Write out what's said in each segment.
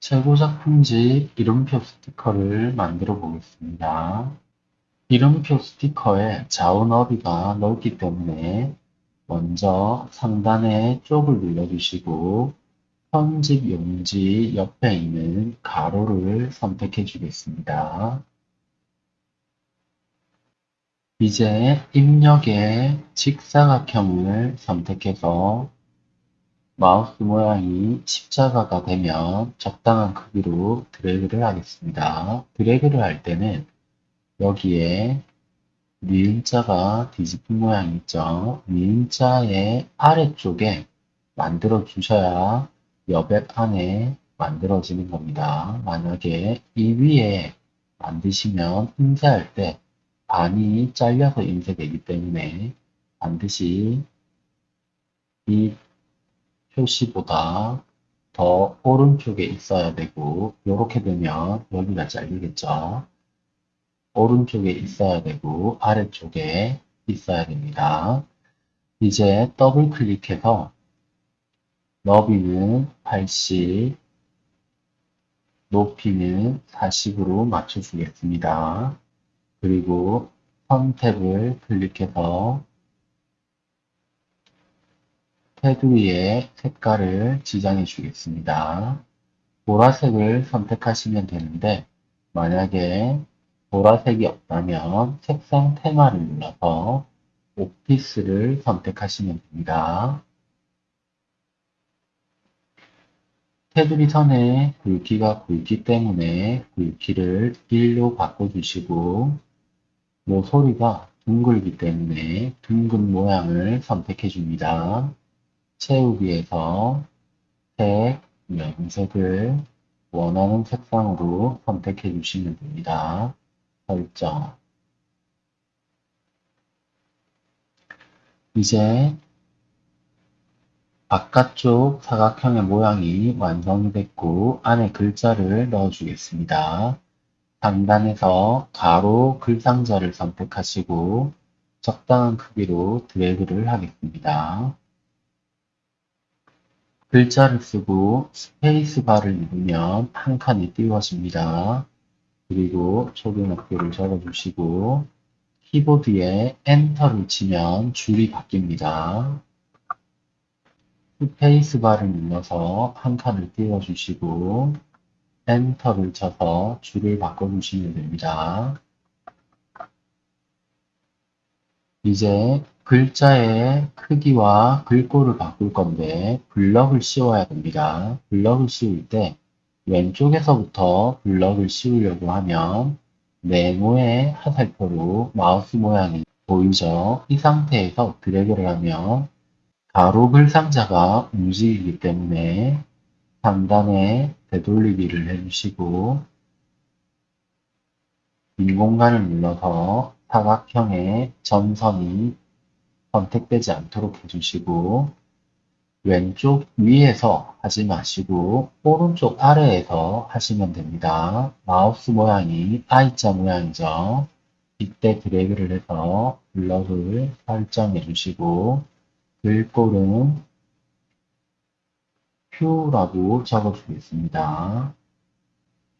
최고작품집 이름표 스티커를 만들어 보겠습니다. 이름표 스티커의 좌우 너비가 넓기 때문에 먼저 상단에 쪽을 눌러주시고 편집 용지 옆에 있는 가로를 선택해 주겠습니다. 이제 입력의 직사각형을 선택해서 마우스 모양이 십자가가 되면 적당한 크기로 드래그를 하겠습니다. 드래그를 할 때는 여기에 니은자가 뒤집힌 모양이 있죠. 니은자의 아래쪽에 만들어 주셔야 여백 안에 만들어지는 겁니다. 만약에 이 위에 만드시면 인쇄할 때 반이 잘려서 인쇄되기 때문에 반드시 이 표시보다 더 오른쪽에 있어야 되고 이렇게 되면 여기가 잘리겠죠. 오른쪽에 있어야 되고 아래쪽에 있어야 됩니다. 이제 더블 클릭해서 너비는 80, 높이는 40으로 맞춰주겠습니다. 그리고 선택을 클릭해서 테두리의 색깔을 지정해 주겠습니다. 보라색을 선택하시면 되는데 만약에 보라색이 없다면 색상 테마를 눌러서 오피스를 선택하시면 됩니다. 테두리 선에 굵기가 굵기 때문에 굵기를 1로 바꿔주시고 모서리가 둥글기 때문에 둥근 모양을 선택해 줍니다. 채우기에서 색, 염색을 원하는 색상으로 선택해 주시면 됩니다. 설정 이제 바깥쪽 사각형의 모양이 완성이 됐고 안에 글자를 넣어 주겠습니다. 상단에서 가로 글상자를 선택하시고 적당한 크기로 드래그를 하겠습니다. 글자를 쓰고 스페이스바를 누르면 한 칸이 띄워집니다. 그리고 초등학교를 적어주시고 키보드에 엔터를 치면 줄이 바뀝니다. 스페이스바를 눌러서 한 칸을 띄워주시고 엔터를 쳐서 줄을 바꿔주시면 됩니다. 이제 글자의 크기와 글꼴을 바꿀 건데 블럭을 씌워야 됩니다. 블럭을 씌울 때 왼쪽에서부터 블럭을 씌우려고 하면 네모의 화살표로 마우스 모양이 보이죠? 이 상태에서 드래그를 하면 가로 글상자가 움직이기 때문에 상단에 되돌리기를 해주시고 빈 공간을 눌러서 사각형의 점선이 선택되지 않도록 해주시고 왼쪽 위에서 하지 마시고 오른쪽 아래에서 하시면 됩니다. 마우스 모양이 I자 모양이죠. 이때 드래그를 해서 블럭을 설정해 주시고 글꼴은 Q라고 적어주겠습니다.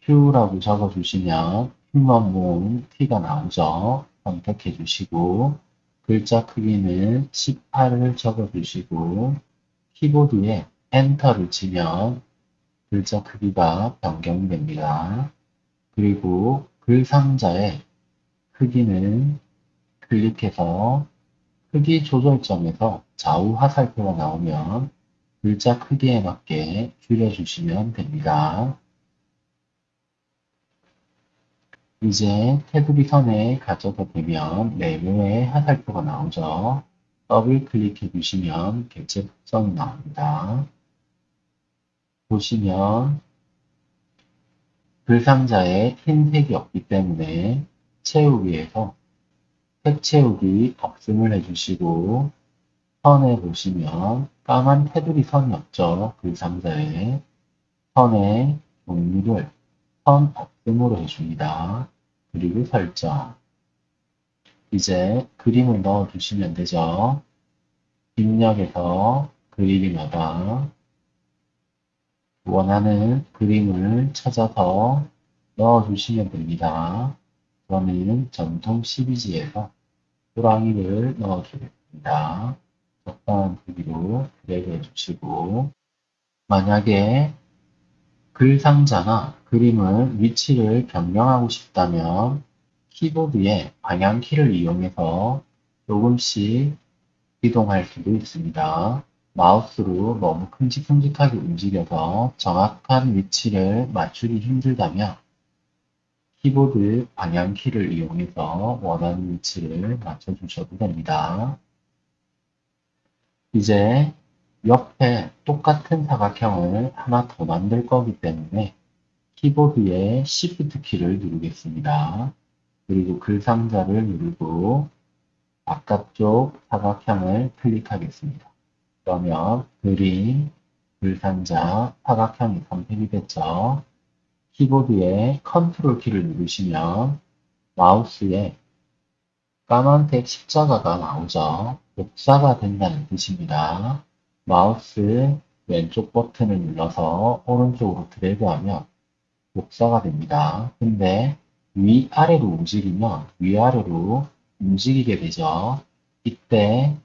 Q라고 적어주시면 휴먼 모음 T가 나오죠. 선택해 주시고 글자 크기는 18을 적어 주시고 키보드에 엔터를 치면 글자 크기가 변경됩니다. 그리고 글 상자의 크기는 클릭해서 크기 조절점에서 좌우 화살표가 나오면 글자 크기에 맞게 줄여주시면 됩니다. 이제 테두리 선에 가져다 대면 네모의 화살표가 나오죠. 더블 클릭해 주시면 객체 특성이 나옵니다. 보시면 글 상자에 흰색이 없기 때문에 채우기에서 색 채우기 없음을 해주시고 선에 보시면 까만 테두리 선이 없죠. 글 상자에 선의 종류를 선 없음으로 해줍니다. 그리고 설정. 이제 그림을 넣어 주시면 되죠. 입력에서 그리기마다 원하는 그림을 찾아서 넣어주시면 됩니다. 저는 전통 12지에서 호랑이를 넣어주겠습니다. 적당한 크기로 드래그 해주시고 만약에 글 상자나 그림을 위치를 변경하고 싶다면 키보드의 방향키를 이용해서 조금씩 이동할 수도 있습니다. 마우스로 너무 큼직큼직하게 움직여서 정확한 위치를 맞추기 힘들다면 키보드 방향키를 이용해서 원하는 위치를 맞춰주셔도 됩니다. 이제 옆에 똑같은 사각형을 하나 더 만들 거기 때문에 키보드의 Shift 키를 누르겠습니다. 그리고 글 상자를 누르고 바깥쪽 사각형을 클릭하겠습니다. 그러면 그림, 글 상자, 사각형이 선택이 됐죠. 키보드에 컨트롤 키를 누르시면 마우스에 까만색 십자가가 나오죠. 복사가 된다는 뜻입니다. 마우스 왼쪽 버튼을 눌러서 오른쪽으로 드래그하면 복사가 됩니다. 근데 위아래로 움직이면 위아래로 움직이게 되죠. 이때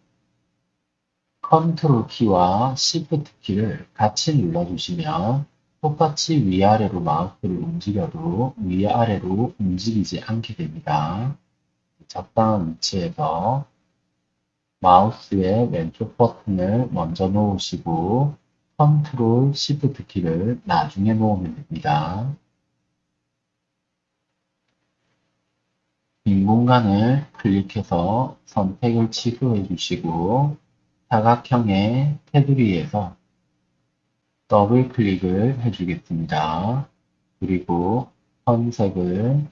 컨트롤 키와 시프트 키를 같이 눌러주시면 똑같이 위아래로 마우스를 움직여도 위아래로 움직이지 않게 됩니다. 적당한 위치에서 마우스의 왼쪽 버튼을 먼저 놓으시고 컨트롤 시프트 키를 나중에 놓으면 됩니다. 빈 공간을 클릭해서 선택을 취소해 주시고 사각형의 테두리에서 더블 클릭을 해주겠습니다. 그리고 선색을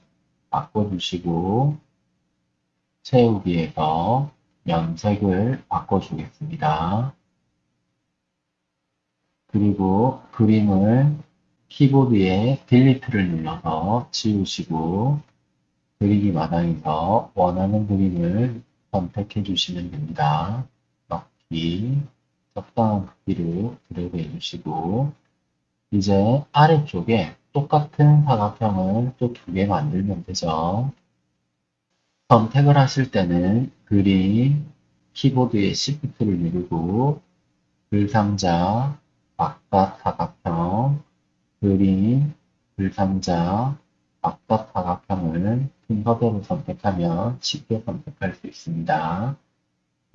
바꿔주시고 채우기에서 면색을 바꿔주겠습니다. 그리고 그림을 키보드에 딜리트를 눌러서 지우시고 그리기 마당에서 원하는 그림을 선택해 주시면 됩니다. 넣기 적당한 크기로 드래그 해주시고 이제 아래쪽에 똑같은 사각형을 또 두 개 만들면 되죠. 선택을 하실 때는 그림, 키보드의 Shift를 누르고 글상자, 바깥 사각형, 그림, 글상자, 바깥 사각형을 순서대로 선택하면 쉽게 선택할 수 있습니다.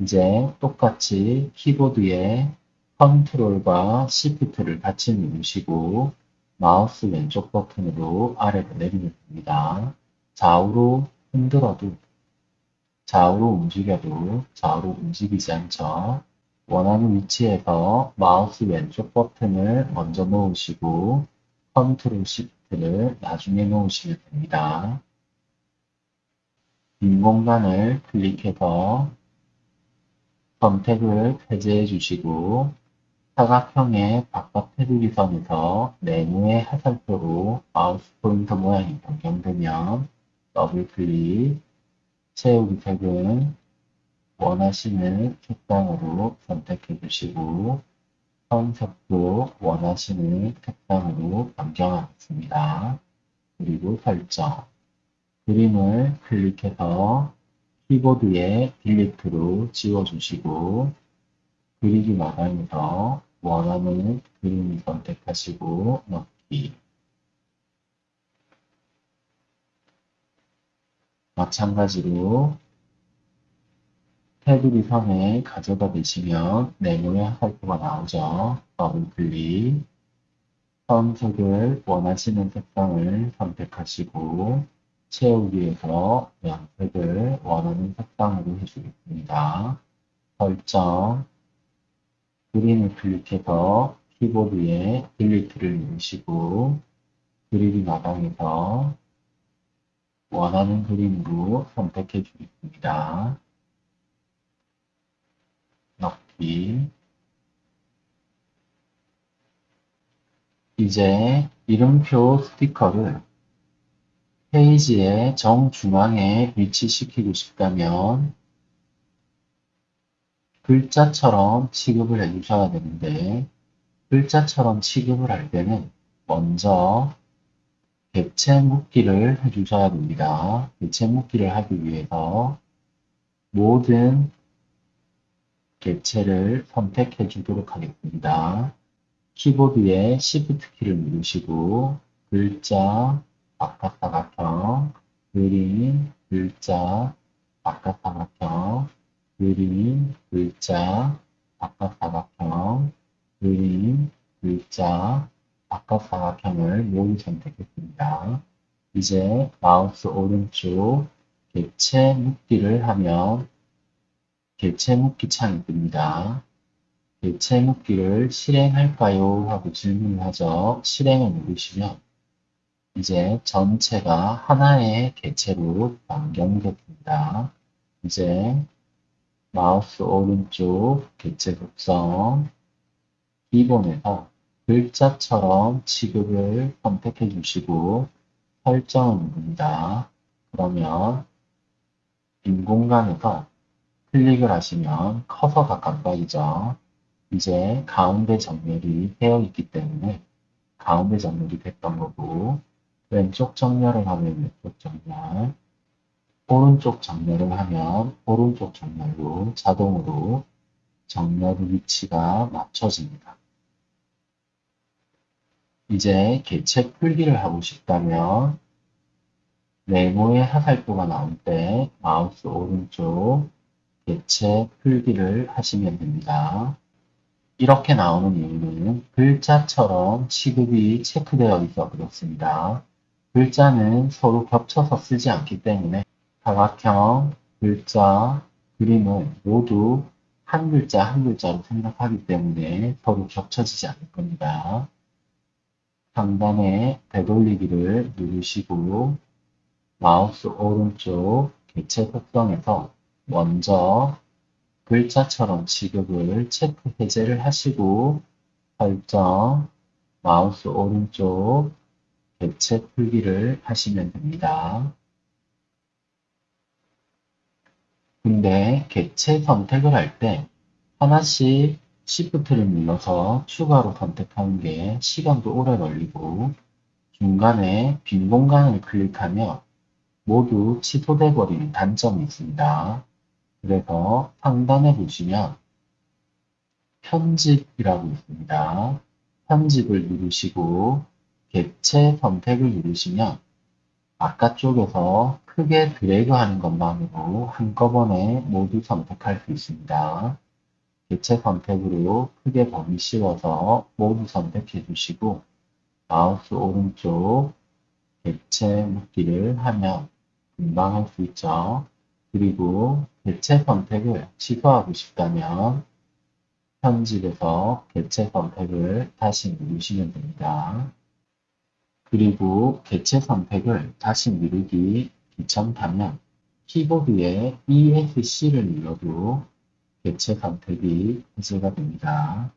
이제 똑같이 키보드에 컨트롤과 시프트를 같이 누르시고 마우스 왼쪽 버튼으로 아래로 내리면 됩니다. 좌우로 흔들어도 좌우로 움직여도 좌우로 움직이지 않죠. 원하는 위치에서 마우스 왼쪽 버튼을 먼저 놓으시고 컨트롤 시프트를 나중에 놓으시면 됩니다. 빈 공간을 클릭해서 선택을 해제해 주시고 사각형의 바깥 테두리 선에서 네모의 화살표로 마우스 포인터 모양이 변경되면 더블 클릭, 채우기 색은 원하시는 색상으로 선택해 주시고 선색도 원하시는 색상으로 변경하겠습니다. 그리고 설정 그림을 클릭해서 키보드에 딜리트로 지워주시고 그리기 마감에서 원하는 그림을 선택하시고 넣기 마찬가지로 테두리 선에 가져다 대시면 네모의 화살표가 나오죠. 더블 클릭 선색을 원하시는 색상을 선택하시고 채우기에서 양색을 원하는 색상으로 해주겠습니다. 설정 그림을 클릭해서 키보드에 딜리트를 누르시고 그리기 마당에서 원하는 그림으로 선택해 주겠습니다. 넣기 이제 이름표 스티커를 페이지의 정중앙에 위치시키고 싶다면 글자처럼 취급을 해주셔야 되는데 글자처럼 취급을 할 때는 먼저 객체 묶기를 해주셔야 됩니다. 객체 묶기를 하기 위해서 모든 객체를 선택해 주도록 하겠습니다. 키보드에 Shift 키를 누르시고 글자, 바깥사각형, 그림, 글자, 바깥사각형, 그림, 글자, 바깥사각형, 그림, 글자, 바깥 사각형을 모두 선택했습니다. 이제 마우스 오른쪽 객체 묶기를 하면 객체 묶기 창이 뜹니다. 객체 묶기를 실행할까요? 하고 질문을 하죠. 실행을 누르시면 이제 전체가 하나의 객체로 변경됐습니다. 이제 마우스 오른쪽 객체 속성 기본에서 글자처럼 취급을 선택해 주시고 설정을 누릅니다. 그러면 빈 공간에서 클릭을 하시면 커서가 깜빡이죠. 이제 가운데 정렬이 되어 있기 때문에 가운데 정렬이 됐던 거고 왼쪽 정렬을 하면 왼쪽 정렬 오른쪽 정렬을 하면 오른쪽 정렬로 자동으로 정렬 위치가 맞춰집니다. 이제 개체 풀기를 하고 싶다면 네모의 하살표가 나올 때 마우스 오른쪽 개체 풀기를 하시면 됩니다. 이렇게 나오는 이유는 글자처럼 취급이 체크되어 있어 그렇습니다. 글자는 서로 겹쳐서 쓰지 않기 때문에 사각형, 글자, 그림을 모두 한 글자 한 글자로 생각하기 때문에 서로 겹쳐지지 않을 겁니다. 상단에 되돌리기를 누르시고 마우스 오른쪽 개체 속성에서 먼저 글자처럼 취급을 체크 해제를 하시고 설정 마우스 오른쪽 개체 풀기를 하시면 됩니다. 근데 개체 선택을 할 때 하나씩 Shift를 눌러서 추가로 선택하는 게 시간도 오래 걸리고 중간에 빈 공간을 클릭하면 모두 취소돼 버리는 단점이 있습니다. 그래서 상단에 보시면 편집이라고 있습니다. 편집을 누르시고 객체 선택을 누르시면 바깥쪽에서 크게 드래그 하는 것만으로 한꺼번에 모두 선택할 수 있습니다. 객체 선택으로 크게 범위 씌워서 모두 선택해 주시고 마우스 오른쪽 객체 묶기를 하면 금방 할 수 있죠. 그리고 개체 선택을 취소하고 싶다면 편집에서 개체 선택을 다시 누르시면 됩니다. 그리고 개체 선택을 다시 누르기 귀찮다면 키보드에 ESC를 눌러도 개체 선택이 해제가 됩니다.